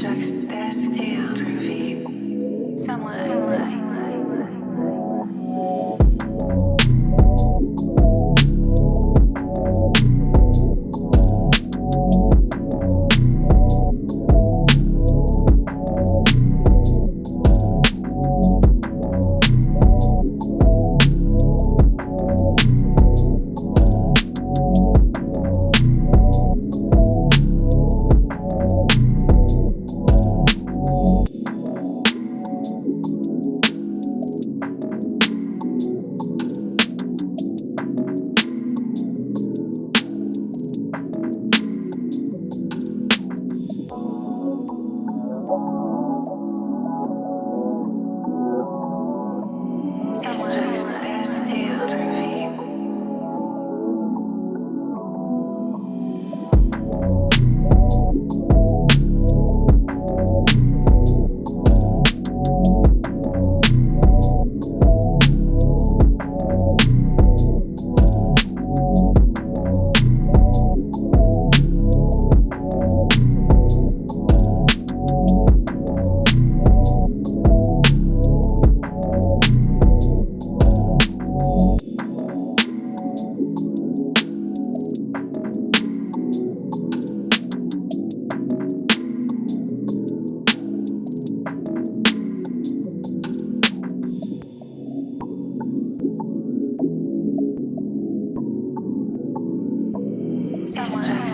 Destructs, desk, damn, groovy. someone.